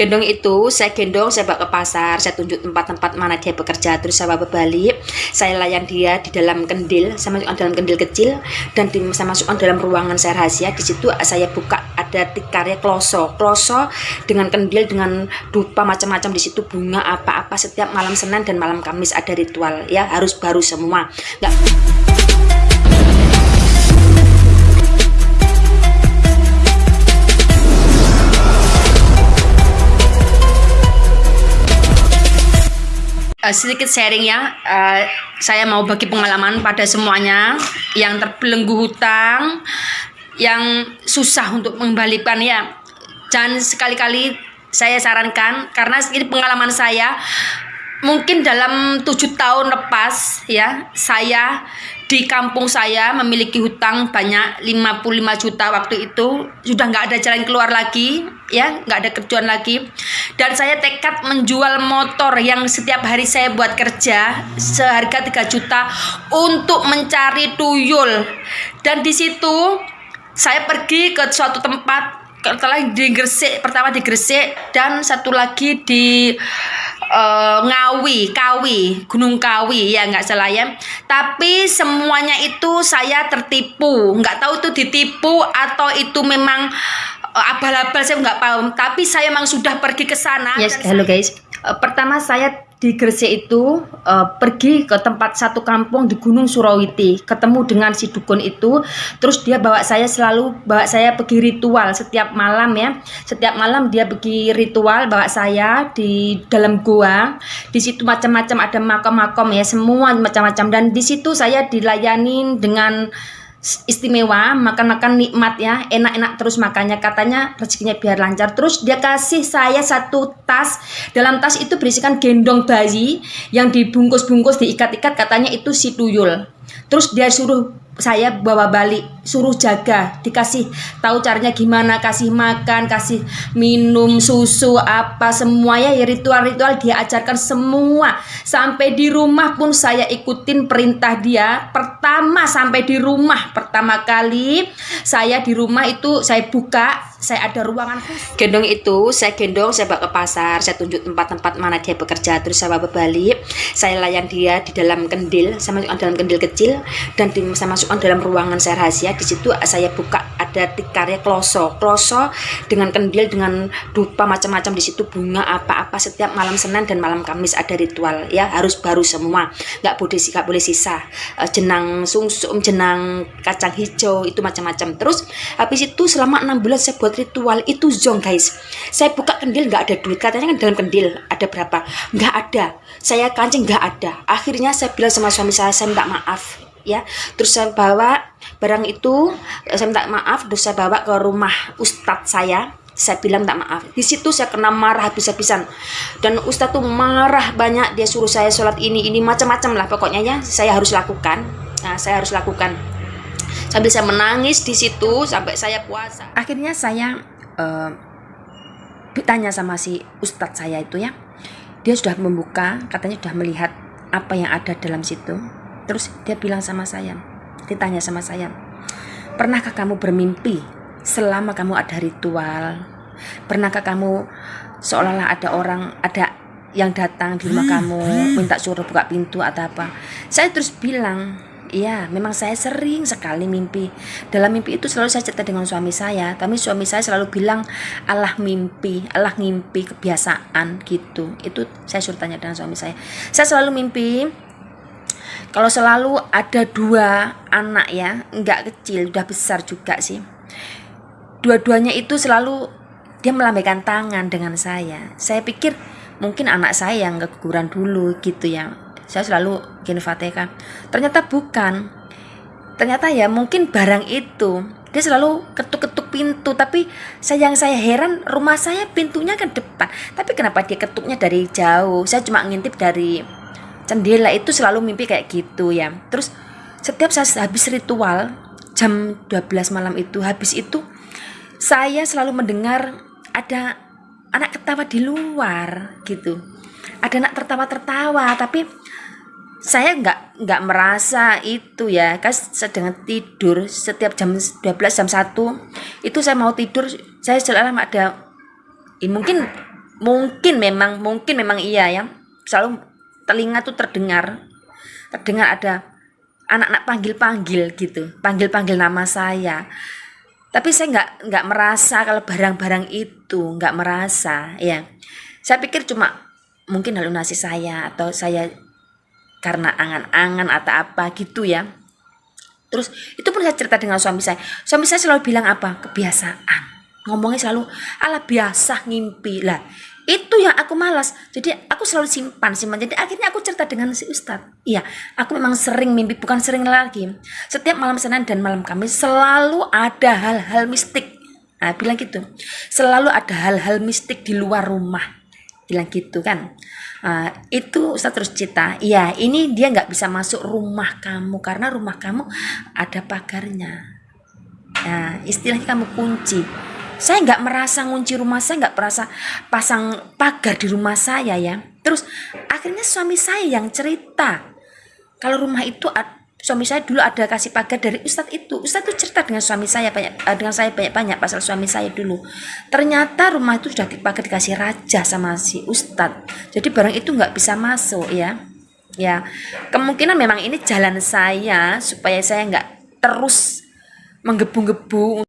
gendong itu saya gendong saya bawa ke pasar saya tunjuk tempat-tempat mana dia bekerja terus saya bawa balik. Saya layan dia di dalam kendil saya masukkan dalam kendil kecil dan di, saya masukkan dalam ruangan saya rahasia. Di situ saya buka ada tikarnya kloso. Kloso dengan kendil dengan dupa macam-macam. Di situ bunga apa-apa setiap malam Senin dan malam Kamis ada ritual ya. Harus baru semua. Nggak uh, sedikit sharing ya. Uh, saya mau bagi pengalaman pada semuanya. Yang terbelenggu hutang yang susah untuk mengembalikan ya. Jangan sekali-kali saya sarankan karena ini pengalaman saya mungkin dalam tujuh tahun lepas ya saya di kampung saya memiliki hutang banyak 55 juta waktu itu. Sudah nggak ada jalan keluar lagi ya nggak ada kerjaan lagi. Dan saya tekad menjual motor yang setiap hari saya buat kerja seharga 3 juta untuk mencari tuyul. Dan di situ saya pergi ke suatu tempat setelah di Gresik pertama di Gresik dan satu lagi di uh, Ngawi, Kawi, Gunung Kawi ya nggak salah ya. Tapi semuanya itu saya tertipu, nggak tahu itu ditipu atau itu memang uh, abal-abal saya nggak paham. Tapi saya memang sudah pergi ke sana. Yes, halo guys. Uh, pertama saya di Gresik itu uh, pergi ke tempat satu kampung di Gunung Surawiti. Ketemu dengan si dukun itu. Terus dia bawa saya selalu bawa saya pergi ritual setiap malam ya. Setiap malam dia pergi ritual bawa saya di dalam gua. Di situ macam-macam ada makam-makam ya semua macam-macam. Dan di situ saya dilayani dengan istimewa makan-makan nikmat ya enak-enak terus makannya. Katanya rezekinya biar lancar. Terus dia kasih saya satu tas. Dalam tas itu berisikan gendong bayi yang dibungkus-bungkus diikat-ikat. Katanya itu si tuyul terus dia suruh saya bawa balik suruh jaga dikasih tahu caranya gimana kasih makan kasih minum susu apa semuanya ya ritual-ritual dia ajarkan semua. Sampai di rumah pun saya ikutin perintah dia. Pertama sampai di rumah pertama kali saya di rumah itu saya buka saya ada ruangan khusus. Gendong itu saya gendong, saya bawa ke pasar, saya tunjuk tempat-tempat mana dia bekerja, terus saya bawa balik, saya layan dia di dalam kendil, saya masukkan dalam kendil kecil dan di, saya masukkan dalam ruangan saya rahasia. Di situ saya buka ada tikarnya kloso, kloso dengan kendil dengan dupa macam-macam di situ bunga apa-apa setiap malam Senin dan malam Kamis ada ritual ya. Harus baru semua, nggak boleh nggak boleh sisa. Uh, jenang sungsum, jenang kacang hijau itu macam-macam. Terus habis itu selama enam bulan saya buat ritual itu zong guys. Saya buka kendil nggak ada duit. Katanya kan dalam kendil ada berapa? Nggak ada. Saya kancing nggak ada. Akhirnya saya bilang sama suami saya saya minta maaf ya. Terus saya bawa barang itu saya minta maaf terus saya bawa ke rumah ustadz saya. Saya bilang tak maaf. Di situ saya kena marah habis-habisan. Dan ustadz tuh marah banyak dia suruh saya sholat ini ini macam-macam lah pokoknya ya. Saya harus lakukan. Nah, saya harus lakukan. Sambil saya menangis di situ sampai saya puasa. Akhirnya saya uh, tanya sama si ustadz saya itu ya. Dia sudah membuka katanya sudah melihat apa yang ada dalam situ terus dia bilang sama saya ditanya sama saya pernahkah kamu bermimpi selama kamu ada ritual pernahkah kamu seolah-olah ada orang ada yang datang di rumah kamu minta suruh buka pintu atau apa saya terus bilang Iya, memang saya sering sekali mimpi. Dalam mimpi itu selalu saya cerita dengan suami saya. Tapi suami saya selalu bilang Allah mimpi, Allah mimpi kebiasaan gitu. Itu saya suruh tanya dengan suami saya. Saya selalu mimpi kalau selalu ada dua anak ya, enggak kecil, udah besar juga sih. Dua-duanya itu selalu dia melambaikan tangan dengan saya. Saya pikir mungkin anak saya yang keguguran dulu gitu ya. Saya selalu gini Fatihah ternyata bukan. Ternyata ya mungkin barang itu dia selalu ketuk-ketuk pintu. Tapi saya yang saya heran rumah saya pintunya ke depan. Tapi kenapa dia ketuknya dari jauh? Saya cuma ngintip dari jendela itu selalu mimpi kayak gitu ya. Terus setiap saya habis ritual jam 12 malam itu habis itu saya selalu mendengar ada anak ketawa di luar gitu. Ada anak tertawa-tertawa tapi saya nggak nggak merasa itu ya. Kan sedang tidur setiap jam 12 jam 1 itu saya mau tidur saya selalu ada ya mungkin mungkin memang mungkin memang iya ya. Selalu telinga tuh terdengar terdengar ada anak-anak panggil-panggil gitu panggil-panggil nama saya. Tapi saya nggak nggak merasa kalau barang-barang itu nggak merasa ya saya pikir cuma mungkin halusinasi saya atau saya karena angan-angan atau apa gitu ya. Terus itu pun saya cerita dengan suami saya. Suami saya selalu bilang apa? Kebiasaan. Ngomongnya selalu ala biasa ngimpi. Lah itu yang aku malas. Jadi aku selalu simpan simpan. Jadi akhirnya aku cerita dengan si Ustadz. Iya aku memang sering mimpi bukan sering lagi. Setiap malam Senin dan malam Kamis selalu ada hal-hal mistik. Nah bilang gitu. Selalu ada hal-hal mistik di luar rumah. Bilang gitu kan. Uh, itu Ustaz terus cerita iya ini dia nggak bisa masuk rumah kamu karena rumah kamu ada pagarnya. Nah istilahnya kamu kunci saya nggak merasa ngunci rumah saya nggak merasa pasang pagar di rumah saya ya. Terus akhirnya suami saya yang cerita kalau rumah itu suami saya dulu ada kasih pagar dari Ustadz itu. Ustadz itu cerita dengan suami saya banyak eh, dengan saya banyak banyak pasal suami saya dulu. Ternyata rumah itu sudah dipakai dikasih raja sama si Ustadz. Jadi barang itu nggak bisa masuk ya. Ya kemungkinan memang ini jalan saya supaya saya nggak terus menggebu-gebu